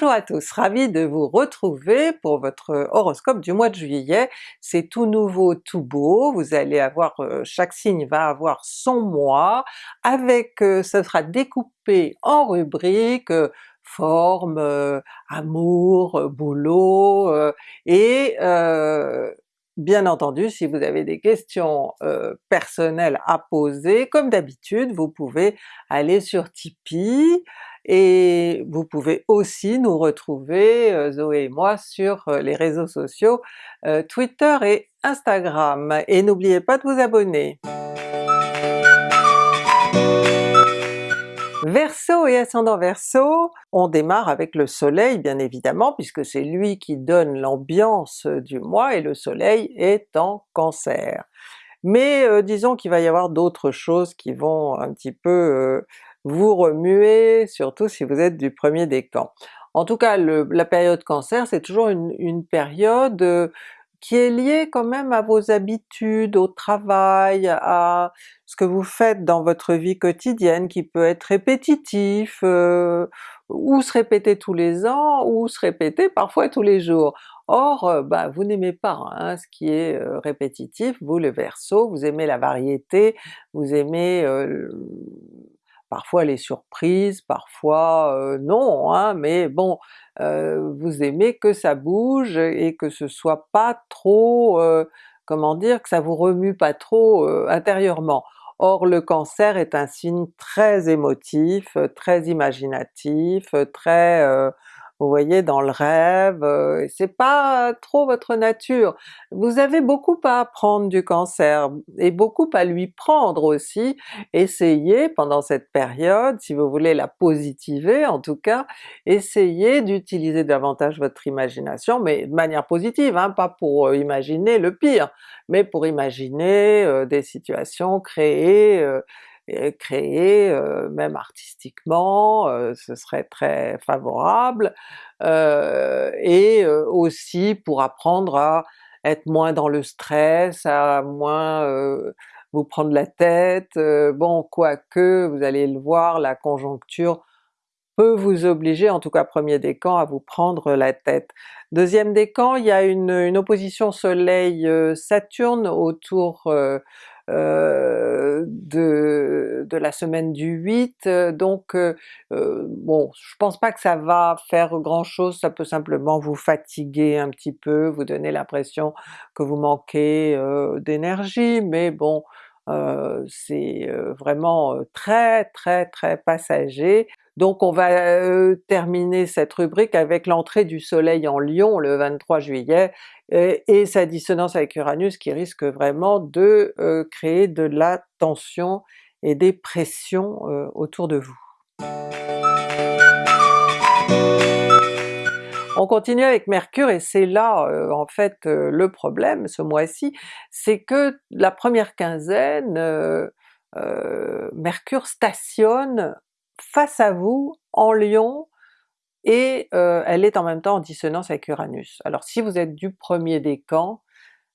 Bonjour à tous, ravi de vous retrouver pour votre horoscope du mois de juillet. C'est tout nouveau, tout beau, vous allez avoir, euh, chaque signe va avoir son mois, avec, euh, ce sera découpé en rubriques, euh, forme, amour, boulot, et Bien entendu, si vous avez des questions personnelles à poser, comme d'habitude, vous pouvez aller sur Tipeee, et vous pouvez aussi nous retrouver, euh, Zoé et moi, sur euh, les réseaux sociaux euh, Twitter et Instagram. Et n'oubliez pas de vous abonner! Et ascendant Verseau, on démarre avec le soleil bien évidemment, puisque c'est lui qui donne l'ambiance du mois et le soleil est en Cancer. Mais disons qu'il va y avoir d'autres choses qui vont un petit peu vous remuer, surtout si vous êtes du premier décan. En tout cas la période Cancer c'est toujours une, période euh, qui est liée quand même à vos habitudes, au travail, à ce que vous faites dans votre vie quotidienne qui peut être répétitif, euh, ou se répéter tous les ans, ou se répéter parfois tous les jours. Or, euh, bah, vous n'aimez pas hein, ce qui est répétitif, vous le Verseau, vous aimez la variété, vous aimez parfois les surprises, parfois euh, non, hein, mais bon, euh, vous aimez que ça bouge et que ce soit pas trop, euh, comment dire, que ça vous remue pas trop intérieurement. Or le Cancer est un signe très émotif, très imaginatif, très vous voyez dans le rêve, euh, c'est pas trop votre nature. Vous avez beaucoup à apprendre du Cancer, et beaucoup à lui prendre aussi. Essayez pendant cette période, si vous voulez la positiver en tout cas, essayez d'utiliser davantage votre imagination, mais de manière positive, hein, pas pour euh, imaginer le pire, mais pour imaginer euh, des situations créées créer, même artistiquement, ce serait très favorable, et aussi pour apprendre à être moins dans le stress, à moins vous prendre la tête, bon quoique vous allez le voir, la conjoncture peut vous obliger, en tout cas premier décan, à vous prendre la tête. Deuxième décan, il y a une, une opposition soleil-saturne autour euh, de, de, la semaine du 8, euh, donc euh, bon, je pense pas que ça va faire grand chose, ça peut simplement vous fatiguer un petit peu, vous donner l'impression que vous manquez d'énergie, mais bon, c'est vraiment très très très passager. Donc on va terminer cette rubrique avec l'entrée du soleil en Lion le 23 juillet et, sa dissonance avec Uranus qui risque vraiment de créer de la tension et des pressions autour de vous. On continue avec Mercure et c'est là en fait le problème ce mois-ci, c'est que la première quinzaine, Mercure stationne face à vous en Lion et euh, elle est en même temps en dissonance avec Uranus. Alors si vous êtes du premier décan,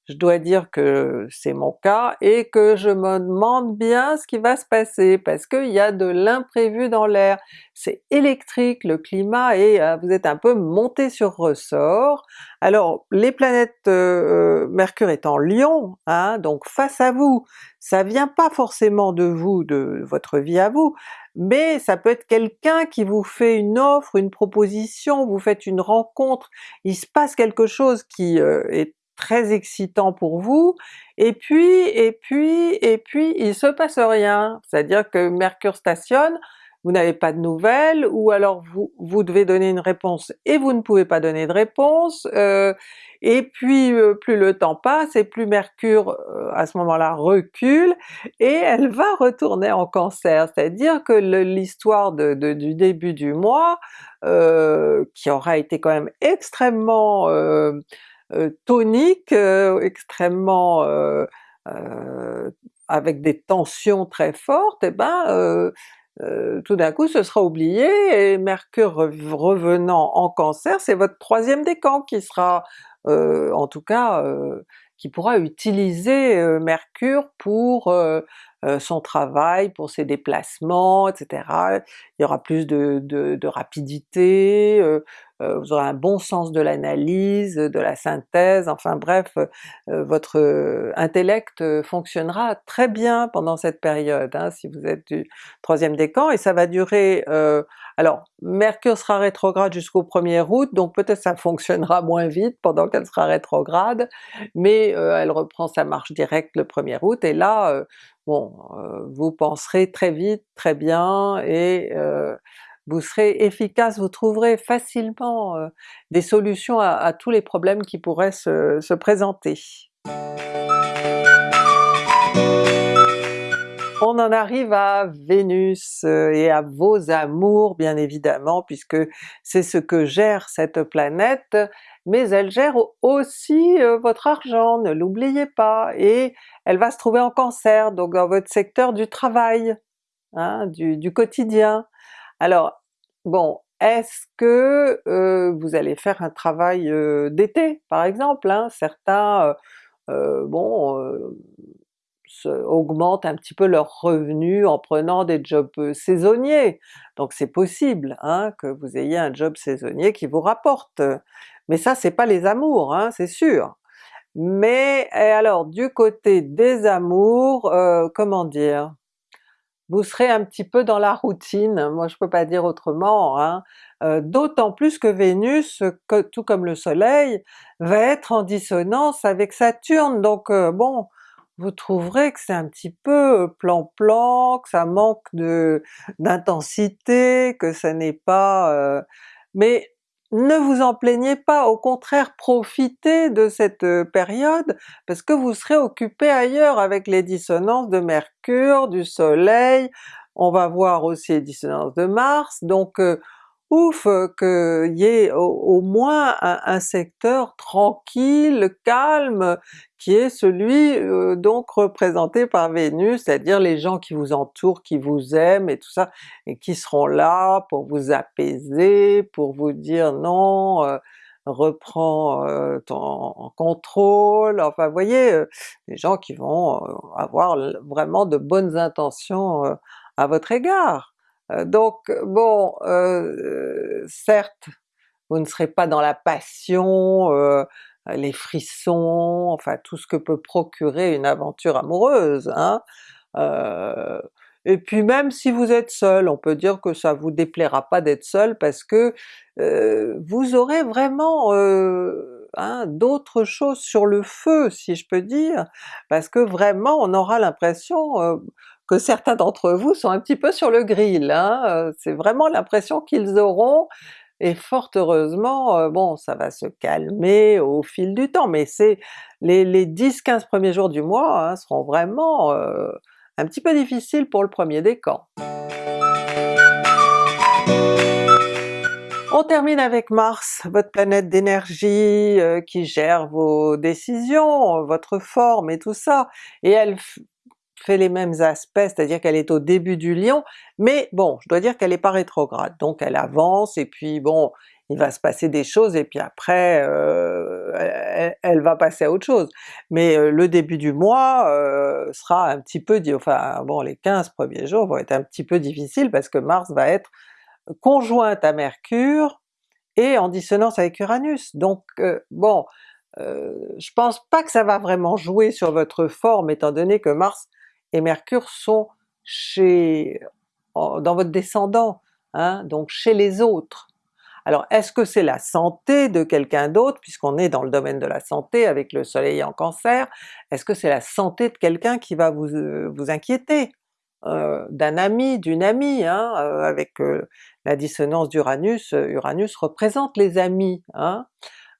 je dois dire que c'est mon cas et que je me demande bien ce qui va se passer parce qu'il y a de l'imprévu dans l'air. C'est électrique le climat et euh, vous êtes un peu monté sur ressort. Alors les planètes euh, Mercure est en Lion, hein, donc face à vous, ça vient pas forcément de vous, de votre vie à vous, mais ça peut être quelqu'un qui vous fait une offre, une proposition, vous faites une rencontre, il se passe quelque chose qui euh, est très excitant pour vous, et puis, et puis, et puis il se passe rien. C'est-à-dire que Mercure stationne, vous n'avez pas de nouvelles, ou alors vous, devez donner une réponse et vous ne pouvez pas donner de réponse, euh, et puis euh, plus le temps passe et plus Mercure euh, à ce moment-là recule, et elle va retourner en Cancer, c'est-à-dire que l'histoire du début du mois, qui aura été quand même extrêmement tonique, extrêmement avec des tensions très fortes, et eh ben euh, tout d'un coup ce sera oublié, et Mercure revenant en Cancer, c'est votre troisième décan qui sera, euh, en tout cas, euh, qui pourra utiliser Mercure pour son travail, pour ses déplacements, etc. Il y aura plus de rapidité, vous aurez un bon sens de l'analyse, de la synthèse, enfin bref, votre intellect fonctionnera très bien pendant cette période, hein, si vous êtes du troisième décan, et ça va durer alors Mercure sera rétrograde jusqu'au 1er août, donc peut-être ça fonctionnera moins vite pendant qu'elle sera rétrograde, mais elle reprend sa marche directe le 1er août, et là, bon, vous penserez très vite, très bien, et vous serez efficace, vous trouverez facilement des solutions à, tous les problèmes qui pourraient se présenter. On en arrive à Vénus et à vos amours bien évidemment, puisque c'est ce que gère cette planète, mais elle gère aussi votre argent, ne l'oubliez pas, et elle va se trouver en Cancer, donc dans votre secteur du travail, hein, du quotidien. Alors bon, est-ce que euh, vous allez faire un travail euh, d'été par exemple? Hein? Certains euh, bon, augmentent un petit peu leurs revenus en prenant des jobs saisonniers, donc c'est possible hein, que vous ayez un job saisonnier qui vous rapporte. Mais ça c'est pas les amours, hein, c'est sûr. Mais alors du côté des amours, comment dire? Vous serez un petit peu dans la routine, moi je peux pas dire autrement, hein. euh, d'autant plus que Vénus, tout comme le soleil, va être en dissonance avec Saturne, donc euh, bon, vous trouverez que c'est un petit peu plan-plan, que ça manque d'intensité, que ça n'est pas... Euh, mais ne vous en plaignez pas, au contraire profitez de cette euh, période parce que vous serez occupé ailleurs avec les dissonances de Mercure, du Soleil, on va voir aussi les dissonances de Mars, donc euh, ouf qu'il y ait au, moins un, secteur tranquille, calme, qui est celui euh, donc représenté par Vénus, c'est-à-dire les gens qui vous entourent, qui vous aiment et tout ça, et qui seront là pour vous apaiser, pour vous dire non, euh, reprends euh, ton contrôle, enfin vous voyez, des gens qui vont avoir vraiment de bonnes intentions à votre égard. Euh, donc bon, euh, certes, vous ne serez pas dans la passion, euh, les frissons, enfin tout ce que peut procurer une aventure amoureuse, hein? et puis même si vous êtes seul, on peut dire que ça vous déplaira pas d'être seul parce que vous aurez vraiment hein, d'autres choses sur le feu si je peux dire, parce que vraiment on aura l'impression que certains d'entre vous sont un petit peu sur le grill, hein? Euh, c'est vraiment l'impression qu'ils auront, et fort heureusement, euh, bon ça va se calmer au fil du temps, mais c'est les, 10-15 premiers jours du mois hein, seront vraiment euh, un petit peu difficiles pour le premier décan. On termine avec Mars, votre planète d'énergie qui gère vos décisions, votre forme et tout ça, et elle fait les mêmes aspects, c'est-à-dire qu'elle est au début du Lion, mais bon, je dois dire qu'elle n'est pas rétrograde, donc elle avance et puis bon, il va se passer des choses et puis après euh, elle, va passer à autre chose. Mais euh, le début du mois euh, sera un petit peu, enfin bon les 15 premiers jours vont être un petit peu difficiles parce que Mars va être conjointe à Mercure et en dissonance avec Uranus, donc bon, je pense pas que ça va vraiment jouer sur votre forme étant donné que Mars et Mercure sont chez, dans votre descendant, hein, donc chez les autres. Alors est-ce que c'est la santé de quelqu'un d'autre, puisqu'on est dans le domaine de la santé avec le soleil en cancer, est-ce que c'est la santé de quelqu'un qui va vous, euh, vous inquiéter? Euh, d'un ami, d'une amie, hein, euh, avec la dissonance d'Uranus, Uranus représente les amis. Hein?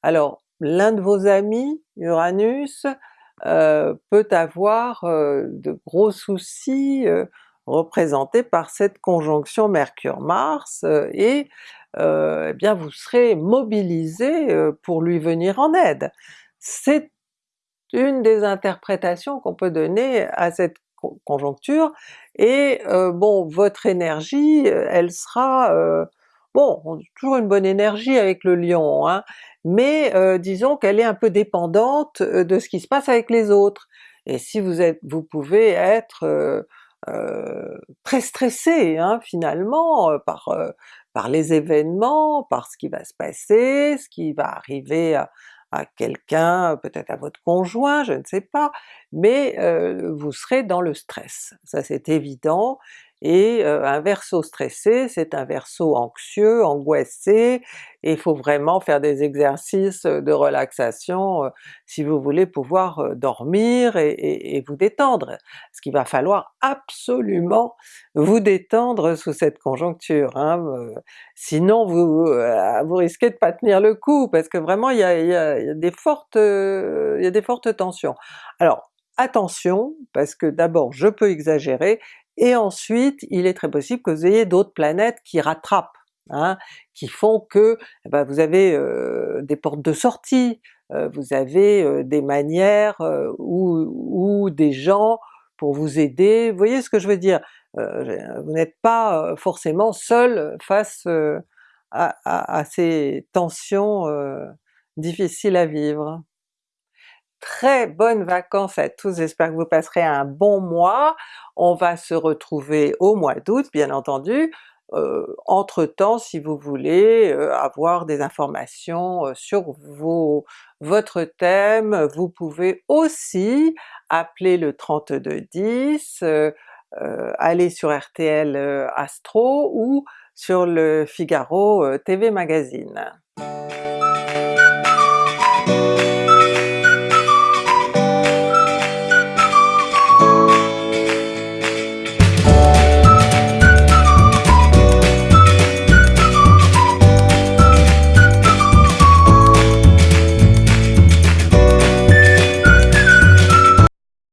Alors l'un de vos amis, Uranus, euh, peut avoir euh, de gros soucis euh, représentés par cette conjonction Mercure-Mars, et eh bien vous serez mobilisé pour lui venir en aide. C'est une des interprétations qu'on peut donner à cette conjoncture, et bon votre énergie elle sera bon, toujours une bonne énergie avec le Lion, hein, mais euh, disons qu'elle est un peu dépendante euh, de ce qui se passe avec les autres. Et si vous êtes, vous pouvez être euh, très stressé hein, finalement par, par les événements, par ce qui va se passer, ce qui va arriver à, à quelqu'un, peut-être à votre conjoint, je ne sais pas, mais vous serez dans le stress, ça c'est évident, et un Verseau stressé, c'est un Verseau anxieux, angoissé, et il faut vraiment faire des exercices de relaxation si vous voulez pouvoir dormir et, vous détendre. Parce qu'il va falloir absolument vous détendre sous cette conjoncture, hein, sinon vous, vous risquez de pas tenir le coup, parce que vraiment il y a des fortes tensions. Alors attention, parce que d'abord je peux exagérer, et ensuite il est très possible que vous ayez d'autres planètes qui rattrapent, hein, qui font que eh ben, vous avez des portes de sortie, vous avez des manières ou, des gens pour vous aider, vous voyez ce que je veux dire? vous n'êtes pas forcément seul face à, ces tensions difficiles à vivre très bonnes vacances à tous, j'espère que vous passerez un bon mois. On va se retrouver au mois d'août bien entendu. Euh, entre-temps, si vous voulez euh, avoir des informations euh, sur vos, votre thème, vous pouvez aussi appeler le 3210, aller sur RTL Astro ou sur le Figaro TV Magazine.